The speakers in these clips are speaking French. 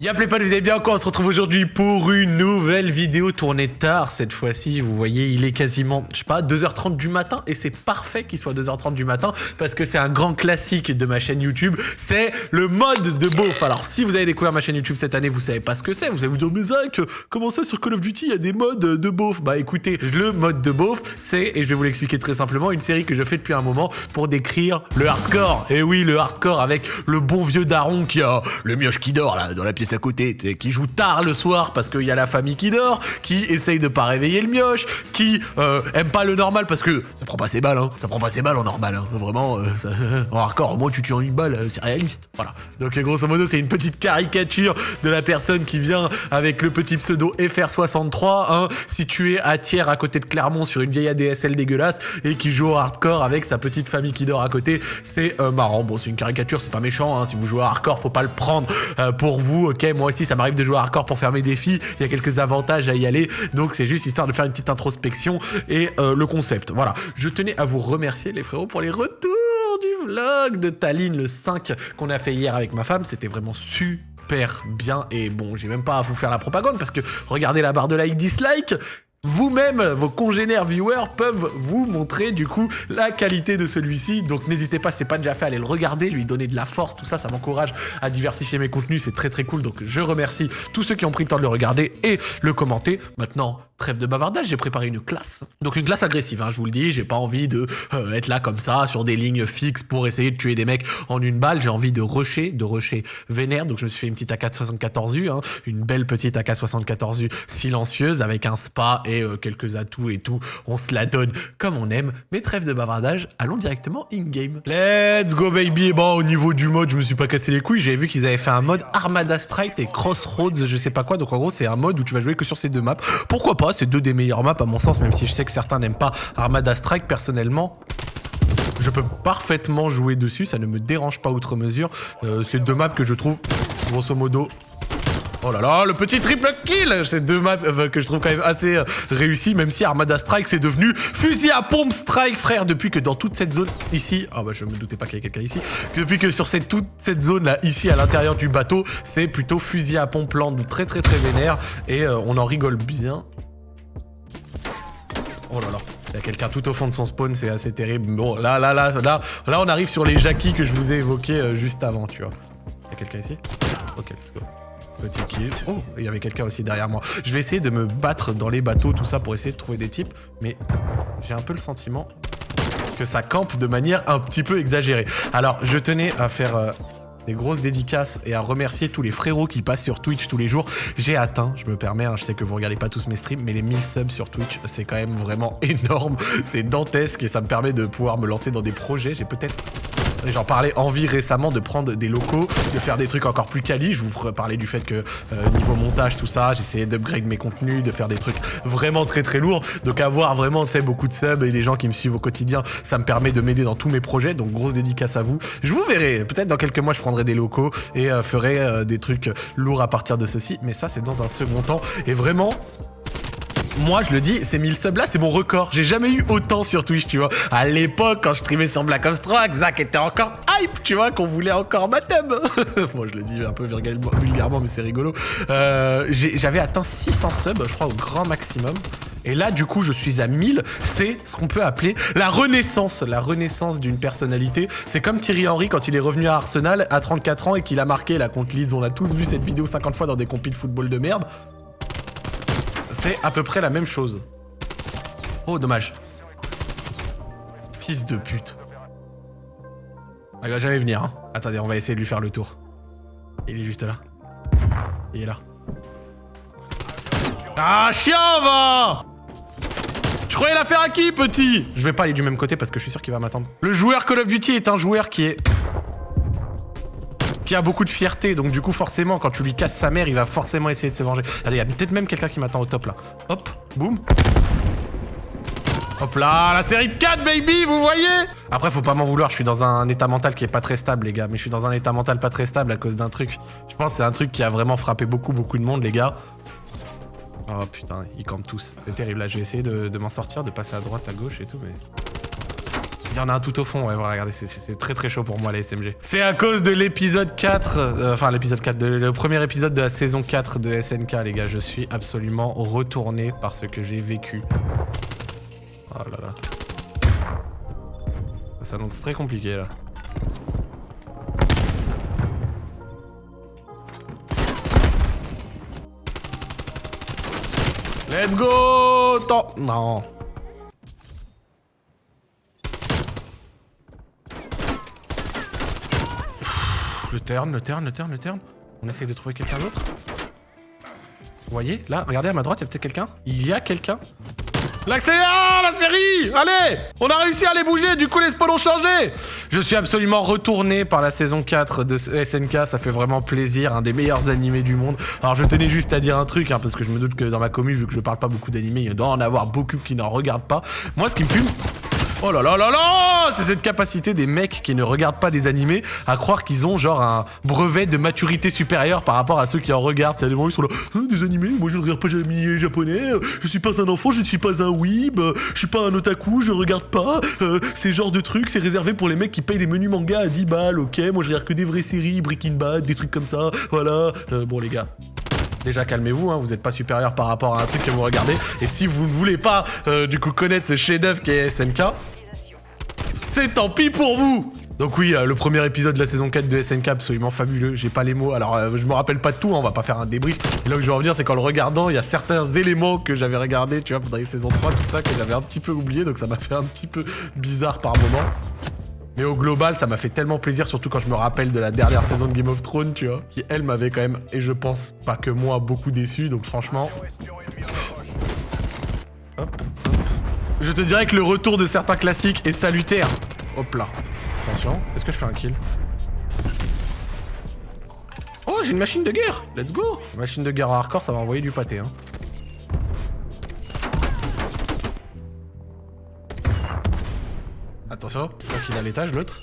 Y'a pas, vous allez bien quoi On se retrouve aujourd'hui pour une nouvelle vidéo tournée tard cette fois-ci. Vous voyez, il est quasiment, je sais pas, 2h30 du matin et c'est parfait qu'il soit 2h30 du matin parce que c'est un grand classique de ma chaîne YouTube. C'est le mode de beauf. Alors, si vous avez découvert ma chaîne YouTube cette année, vous savez pas ce que c'est. Vous allez vous dire, mais Zach, comment ça sur Call of Duty, il y a des modes de beauf? Bah écoutez, le mode de beauf, c'est, et je vais vous l'expliquer très simplement, une série que je fais depuis un moment pour décrire le hardcore. Et oui, le hardcore avec le bon vieux daron qui a le mioche qui dort là dans la pièce à côté, qui joue tard le soir parce qu'il y a la famille qui dort, qui essaye de pas réveiller le mioche, qui euh, aime pas le normal parce que ça prend pas ses balles, hein, ça prend pas ses balles en normal, hein, vraiment, euh, en hardcore, au moins tu tues en une balle, euh, c'est réaliste, voilà. Donc grosso modo, c'est une petite caricature de la personne qui vient avec le petit pseudo FR63, hein, situé à Thiers à côté de Clermont sur une vieille ADSL dégueulasse et qui joue au hardcore avec sa petite famille qui dort à côté, c'est marrant, bon c'est une caricature, c'est pas méchant, hein, si vous jouez au hardcore, faut pas le prendre pour vous, ok, moi aussi ça m'arrive de jouer à hardcore pour faire mes défis, il y a quelques avantages à y aller, donc c'est juste histoire de faire une petite introspection et euh, le concept. Voilà, je tenais à vous remercier les frérots pour les retours du vlog de Tallinn le 5 qu'on a fait hier avec ma femme, c'était vraiment super bien et bon j'ai même pas à vous faire la propagande parce que regardez la barre de like dislike vous-même, vos congénères viewers peuvent vous montrer du coup la qualité de celui-ci. Donc n'hésitez pas, c'est pas déjà fait, à aller le regarder, lui donner de la force, tout ça, ça m'encourage à diversifier mes contenus, c'est très très cool. Donc je remercie tous ceux qui ont pris le temps de le regarder et le commenter. Maintenant, Trêve de bavardage, j'ai préparé une classe. Donc une classe agressive, hein, je vous le dis, j'ai pas envie de euh, être là comme ça, sur des lignes fixes pour essayer de tuer des mecs en une balle, j'ai envie de rusher, de rusher vénère, donc je me suis fait une petite AK-74U, hein, une belle petite AK-74U silencieuse avec un spa et euh, quelques atouts et tout, on se la donne comme on aime, mais trêve de bavardage, allons directement in-game. Let's go baby. Bon, au niveau du mode, je me suis pas cassé les couilles, j'avais vu qu'ils avaient fait un mode Armada Strike et Crossroads, je sais pas quoi, donc en gros c'est un mode où tu vas jouer que sur ces deux maps, pourquoi pas c'est deux des meilleures maps à mon sens, même si je sais que certains n'aiment pas Armada Strike. Personnellement, je peux parfaitement jouer dessus, ça ne me dérange pas outre mesure. Euh, c'est deux maps que je trouve, grosso modo, Oh là là, le petit triple kill C'est deux maps euh, que je trouve quand même assez euh, réussi, même si Armada Strike c'est devenu fusil à pompe strike, frère, depuis que dans toute cette zone ici, ah bah je me doutais pas qu'il y avait quelqu'un ici, depuis que sur cette, toute cette zone là, ici à l'intérieur du bateau, c'est plutôt fusil à pompe lent, très très très vénère, et on en rigole bien. Oh là là. Il y a quelqu'un tout au fond de son spawn, c'est assez terrible. Bon, là, là, là, là, là, on arrive sur les jackies que je vous ai évoqués euh, juste avant, tu vois. Il y a quelqu'un ici? Ok, let's go. Petit kill. Oh, il y avait quelqu'un aussi derrière moi. Je vais essayer de me battre dans les bateaux, tout ça, pour essayer de trouver des types. Mais j'ai un peu le sentiment que ça campe de manière un petit peu exagérée. Alors, je tenais à faire... Euh, des grosses dédicaces et à remercier tous les frérots qui passent sur Twitch tous les jours. J'ai atteint, je me permets, hein, je sais que vous regardez pas tous mes streams, mais les 1000 subs sur Twitch, c'est quand même vraiment énorme. C'est dantesque et ça me permet de pouvoir me lancer dans des projets. J'ai peut-être J'en parlais envie récemment de prendre des locaux, de faire des trucs encore plus quali. Je vous parlais du fait que euh, niveau montage, tout ça, j'essayais d'upgrade mes contenus, de faire des trucs vraiment très très lourds. Donc avoir vraiment, tu sais, beaucoup de subs et des gens qui me suivent au quotidien, ça me permet de m'aider dans tous mes projets. Donc grosse dédicace à vous. Je vous verrai. Peut-être dans quelques mois, je prendrai des locaux et euh, ferai euh, des trucs lourds à partir de ceci. Mais ça, c'est dans un second temps. Et vraiment, moi je le dis, ces 1000 subs là, c'est mon record. J'ai jamais eu autant sur Twitch, tu vois. À l'époque, quand je streamais sur Black Ops 3, Zach était encore hype, tu vois, qu'on voulait encore ma tub. Moi je le dis un peu vulgairement, mais c'est rigolo. Euh, j'avais atteint 600 subs, je crois, au grand maximum. Et là, du coup, je suis à 1000. C'est ce qu'on peut appeler la renaissance. La renaissance d'une personnalité. C'est comme Thierry Henry quand il est revenu à Arsenal à 34 ans et qu'il a marqué la contre Leeds. On a tous vu cette vidéo 50 fois dans des compiles football de merde. C'est à peu près la même chose. Oh, dommage. Fils de pute. Ah, il va jamais venir, hein. Attendez, on va essayer de lui faire le tour. Il est juste là. Il est là. Ah, chien, va Tu croyais la faire à qui, petit? Je vais pas aller du même côté parce que je suis sûr qu'il va m'attendre. Le joueur Call of Duty est un joueur qui est qui a beaucoup de fierté. Donc du coup, forcément, quand tu lui casses sa mère, il va forcément essayer de se venger. Il y a peut-être même quelqu'un qui m'attend au top là. Hop, boum. Hop là, la série de 4, baby, vous voyez? Après, faut pas m'en vouloir, je suis dans un état mental qui est pas très stable, les gars. Mais je suis dans un état mental pas très stable à cause d'un truc. Je pense que c'est un truc qui a vraiment frappé beaucoup, beaucoup de monde, les gars. Oh putain, ils campent tous. C'est terrible, là, je vais essayer de, de m'en sortir, de passer à droite, à gauche et tout, mais... Il y en a un tout au fond, ouais, voilà, regardez, c'est très très chaud pour moi les SMG. C'est à cause de l'épisode 4, euh, enfin l'épisode 4, de, le premier épisode de la saison 4 de SNK les gars, je suis absolument retourné par ce que j'ai vécu. Oh là là. Ça s'annonce très compliqué là. Let's go Non le turn, le turn, le turn, le turn. On essaye de trouver quelqu'un d'autre. Vous voyez Là, regardez à ma droite, il y a peut-être quelqu'un. Il y a quelqu'un. Ah, la série Allez On a réussi à les bouger, du coup les spawns ont changé Je suis absolument retourné par la saison 4 de SNK, ça fait vraiment plaisir, un des meilleurs animés du monde. Alors je tenais juste à dire un truc, hein, parce que je me doute que dans ma commune, vu que je parle pas beaucoup d'animés, il doit en avoir beaucoup qui n'en regardent pas. Moi, ce qui me fume, Oh là là là là C'est cette capacité des mecs qui ne regardent pas des animés à croire qu'ils ont genre un brevet de maturité supérieure par rapport à ceux qui en regardent. Il y a des gens qui sont là, hein, des animés, moi je ne regarde pas des animés japonais, je suis pas un enfant, je ne suis pas un weeb, je suis pas un otaku, je regarde pas, euh, ces genres de trucs, c'est réservé pour les mecs qui payent des menus manga à 10 balles, ok, moi je regarde que des vraies séries, Breaking Bad, des trucs comme ça, voilà. Euh, bon les gars, Déjà calmez-vous, hein, vous n'êtes pas supérieur par rapport à un truc que vous regardez. Et si vous ne voulez pas euh, du coup connaître ce chef-d'œuvre qui est SNK, c'est tant pis pour vous donc oui, euh, le premier épisode de la saison 4 de SNK, absolument fabuleux. J'ai pas les mots. Alors, euh, je me rappelle pas de tout, hein, on va pas faire un débrief. Là où je veux revenir, c'est qu'en le regardant, il y a certains éléments que j'avais regardés, tu vois, pendant les saisons 3, tout ça, que j'avais un petit peu oublié. Donc ça m'a fait un petit peu bizarre par moment. Mais au global, ça m'a fait tellement plaisir, surtout quand je me rappelle de la dernière saison de Game of Thrones, tu vois, qui elle m'avait quand même, et je pense pas que moi, beaucoup déçu. Donc franchement... Hop, hop. Je te dirais que le retour de certains classiques est salutaire. Hop là. Attention, est-ce que je fais un kill? Oh, j'ai une machine de guerre Let's go Machine de guerre hardcore, ça va envoyer du pâté, hein. Attention, je crois qu'il est à l'étage, l'autre.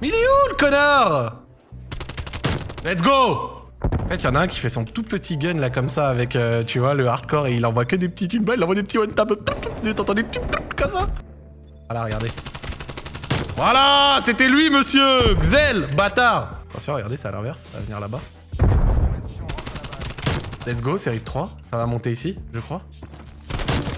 Mais il est où, le connard? Let's go en fait, il y en a un qui fait son tout petit gun là comme ça avec, euh, tu vois, le hardcore et il envoie que des petits une il envoie des petits one tap. T'entends des petits comme ça Voilà, regardez. Voilà, c'était lui, monsieur Xel, bâtard Attention, regardez, c'est à l'inverse, ça va venir là-bas. Let's go, série de 3. Ça va monter ici, je crois.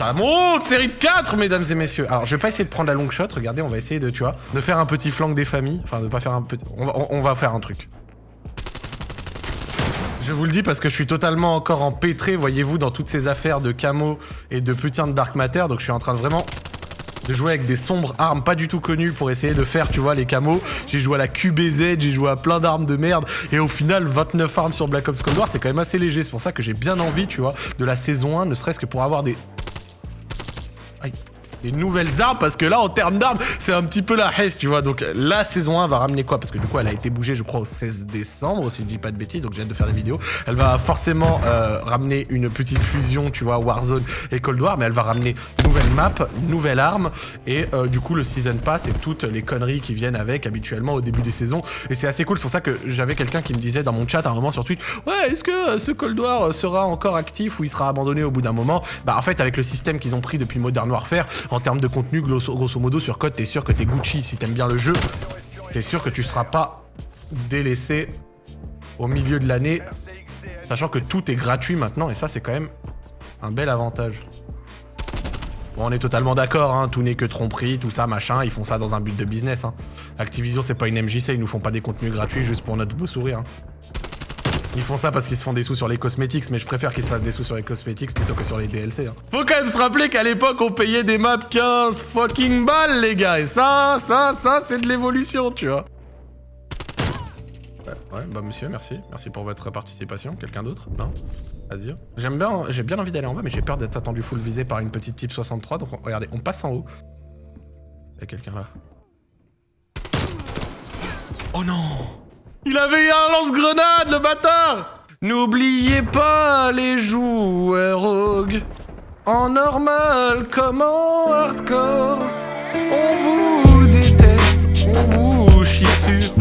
Ça monte Série de 4, mesdames et messieurs Alors, je vais pas essayer de prendre la long shot. Regardez, on va essayer de, tu vois, de faire un petit flanc des familles. Enfin, de pas faire un petit... on va faire un truc. Je vous le dis parce que je suis totalement encore empêtré, voyez-vous, dans toutes ces affaires de camo et de putain de dark matter. Donc je suis en train de vraiment de jouer avec des sombres armes pas du tout connues pour essayer de faire, tu vois, les camos. J'ai joué à la QBZ, j'ai joué à plein d'armes de merde. Et au final, 29 armes sur Black Ops Cold War, c'est quand même assez léger. C'est pour ça que j'ai bien envie, tu vois, de la saison 1, ne serait-ce que pour avoir des I des nouvelles armes parce que là en termes d'armes c'est un petit peu la haisse tu vois. Donc la saison 1 va ramener quoi? Parce que du coup elle a été bougée je crois au 16 décembre si je dis pas de bêtises donc j'ai hâte de faire des vidéos. Elle va forcément euh, ramener une petite fusion tu vois Warzone et Cold War mais elle va ramener nouvelle map nouvelle arme et euh, du coup le season pass et toutes les conneries qui viennent avec habituellement au début des saisons. Et c'est assez cool c'est pour ça que j'avais quelqu'un qui me disait dans mon chat à un moment sur Twitch ouais est-ce que ce Cold War sera encore actif ou il sera abandonné au bout d'un moment? Bah en fait avec le système qu'ils ont pris depuis Modern Warfare en termes de contenu, grosso, modo, sur code, t'es sûr que t'es Gucci. Si t'aimes bien le jeu, t'es sûr que tu seras pas délaissé au milieu de l'année, sachant que tout est gratuit maintenant, et ça, c'est quand même un bel avantage. Bon, on est totalement d'accord, hein, tout n'est que tromperie, tout ça, machin, ils font ça dans un but de business. Hein. Activision, c'est pas une MJC, ils nous font pas des contenus gratuits juste pour notre beau sourire. Hein. Ils font ça parce qu'ils se font des sous sur les cosmétiques, mais je préfère qu'ils se fassent des sous sur les cosmétiques plutôt que sur les DLC. Hein. Faut quand même se rappeler qu'à l'époque, on payait des maps 15 fucking balles, les gars. Et ça, ça, ça, c'est de l'évolution, tu vois. Ouais, bah monsieur, merci. Merci pour votre participation. Quelqu'un d'autre? Non? Vas-y. J'aime bien, j'ai bien envie d'aller en bas, mais j'ai peur d'être attendu full visé par une petite type 63. Donc regardez, on passe en haut. Il y a quelqu'un là? Oh non il avait eu un lance-grenade, le bâtard N'oubliez pas les joueurs rogues. En normal comme en hardcore. On vous déteste, on vous chie sur.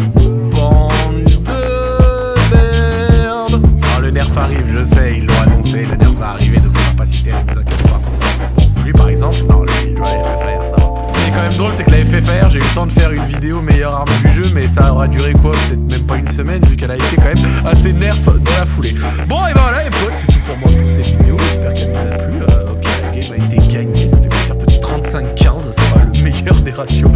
Bande de merde. Ah, le nerf arrive, je sais, ils l'ont annoncé. Le nerf va arriver, donc ça pas si terrible, t'inquiète pas. Bon, lui par exemple, non, lui, il doit FFR, ça va. Ce qui est quand même drôle, c'est que la FFR, j'ai eu le temps de faire une vidéo meilleure arme mais ça aura duré quoi Peut-être même pas une semaine, vu qu'elle a été quand même assez nerf dans la foulée. Bon, et ben voilà, les potes, c'est tout pour moi pour cette vidéo. J'espère qu'elle vous a plu. Euh, ok, la game a été gagnée, ça fait plaisir. Petit 35-15, c'est pas le meilleur des ratios